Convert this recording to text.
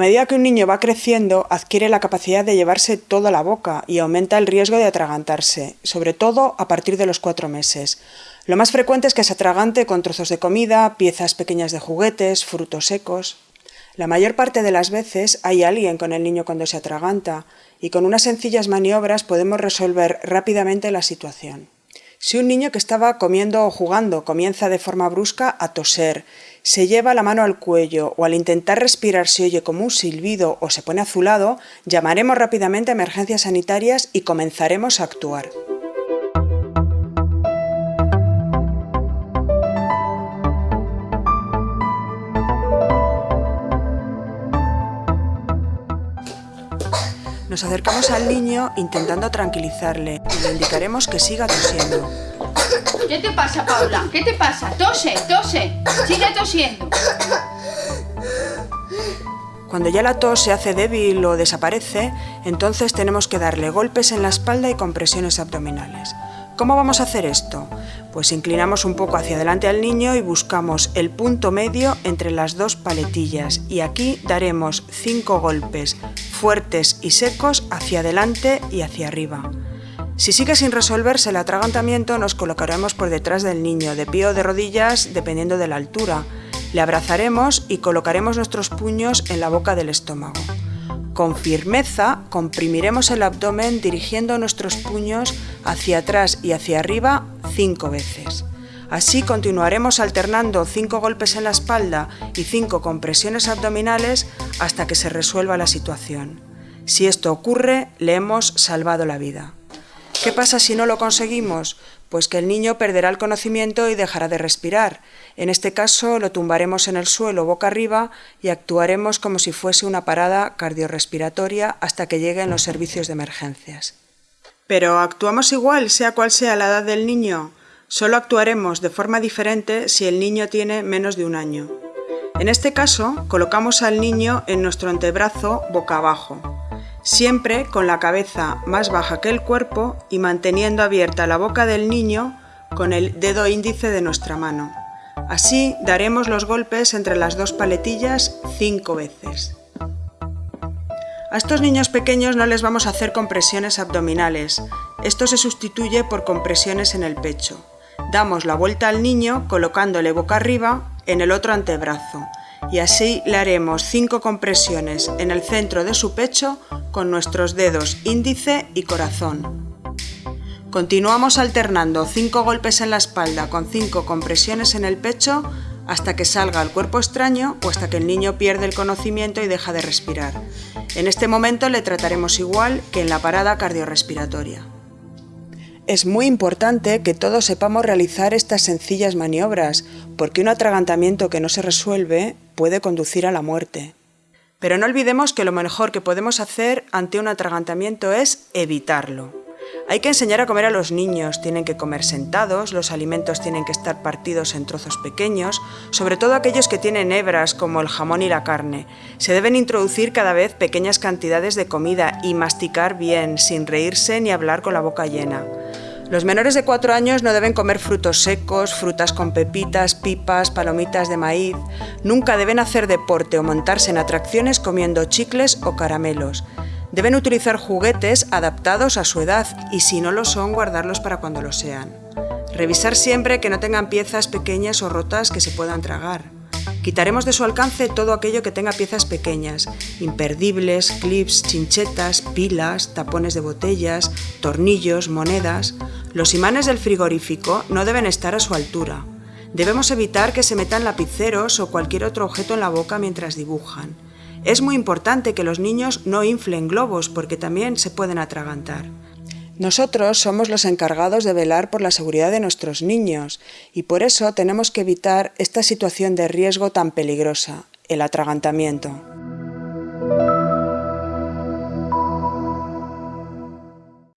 medida que un niño va creciendo, adquiere la capacidad de llevarse toda la boca y aumenta el riesgo de atragantarse, sobre todo a partir de los cuatro meses. Lo más frecuente es que se atragante con trozos de comida, piezas pequeñas de juguetes, frutos secos. La mayor parte de las veces hay alguien con el niño cuando se atraganta y con unas sencillas maniobras podemos resolver rápidamente la situación. Si un niño que estaba comiendo o jugando comienza de forma brusca a toser, se lleva la mano al cuello o al intentar respirar se oye como un silbido o se pone azulado, llamaremos rápidamente a emergencias sanitarias y comenzaremos a actuar. Nos acercamos al niño intentando tranquilizarle y le indicaremos que siga tosiendo. ¿Qué te pasa, Paula? ¿Qué te pasa? Tose, tose. Sigue tosiendo. Cuando ya la tos se hace débil o desaparece, entonces tenemos que darle golpes en la espalda y compresiones abdominales. ¿Cómo vamos a hacer esto? Pues inclinamos un poco hacia adelante al niño y buscamos el punto medio entre las dos paletillas y aquí daremos cinco golpes fuertes y secos hacia adelante y hacia arriba. Si sigue sin resolverse el atragantamiento nos colocaremos por detrás del niño, de pie o de rodillas dependiendo de la altura. Le abrazaremos y colocaremos nuestros puños en la boca del estómago. Con firmeza comprimiremos el abdomen dirigiendo nuestros puños hacia atrás y hacia arriba cinco veces. Así continuaremos alternando cinco golpes en la espalda y cinco compresiones abdominales hasta que se resuelva la situación. Si esto ocurre, le hemos salvado la vida. ¿Qué pasa si no lo conseguimos? Pues que el niño perderá el conocimiento y dejará de respirar. En este caso lo tumbaremos en el suelo boca arriba y actuaremos como si fuese una parada cardiorrespiratoria hasta que lleguen los servicios de emergencias. Pero actuamos igual, sea cual sea la edad del niño. Solo actuaremos de forma diferente si el niño tiene menos de un año. En este caso, colocamos al niño en nuestro antebrazo boca abajo siempre con la cabeza más baja que el cuerpo y manteniendo abierta la boca del niño con el dedo índice de nuestra mano. Así daremos los golpes entre las dos paletillas cinco veces. A estos niños pequeños no les vamos a hacer compresiones abdominales, esto se sustituye por compresiones en el pecho. Damos la vuelta al niño colocándole boca arriba en el otro antebrazo y así le haremos cinco compresiones en el centro de su pecho con nuestros dedos índice y corazón. Continuamos alternando cinco golpes en la espalda con cinco compresiones en el pecho hasta que salga el cuerpo extraño o hasta que el niño pierde el conocimiento y deja de respirar. En este momento le trataremos igual que en la parada cardiorrespiratoria. Es muy importante que todos sepamos realizar estas sencillas maniobras, porque un atragantamiento que no se resuelve puede conducir a la muerte. Pero no olvidemos que lo mejor que podemos hacer ante un atragantamiento es evitarlo. Hay que enseñar a comer a los niños, tienen que comer sentados, los alimentos tienen que estar partidos en trozos pequeños, sobre todo aquellos que tienen hebras como el jamón y la carne. Se deben introducir cada vez pequeñas cantidades de comida y masticar bien, sin reírse ni hablar con la boca llena. Los menores de 4 años no deben comer frutos secos, frutas con pepitas, pipas, palomitas de maíz. Nunca deben hacer deporte o montarse en atracciones comiendo chicles o caramelos. Deben utilizar juguetes adaptados a su edad y si no lo son, guardarlos para cuando lo sean. Revisar siempre que no tengan piezas pequeñas o rotas que se puedan tragar. Quitaremos de su alcance todo aquello que tenga piezas pequeñas, imperdibles, clips, chinchetas, pilas, tapones de botellas, tornillos, monedas. Los imanes del frigorífico no deben estar a su altura. Debemos evitar que se metan lapiceros o cualquier otro objeto en la boca mientras dibujan. Es muy importante que los niños no inflen globos porque también se pueden atragantar. Nosotros somos los encargados de velar por la seguridad de nuestros niños y por eso tenemos que evitar esta situación de riesgo tan peligrosa, el atragantamiento.